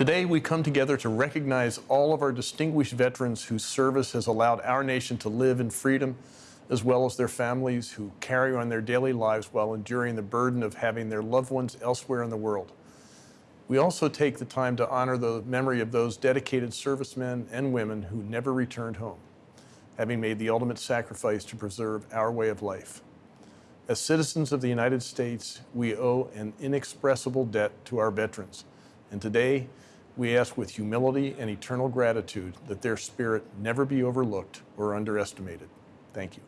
Today, we come together to recognize all of our distinguished veterans whose service has allowed our nation to live in freedom, as well as their families who carry on their daily lives while enduring the burden of having their loved ones elsewhere in the world. We also take the time to honor the memory of those dedicated servicemen and women who never returned home, having made the ultimate sacrifice to preserve our way of life. As citizens of the United States, we owe an inexpressible debt to our veterans. And today, we ask with humility and eternal gratitude that their spirit never be overlooked or underestimated. Thank you.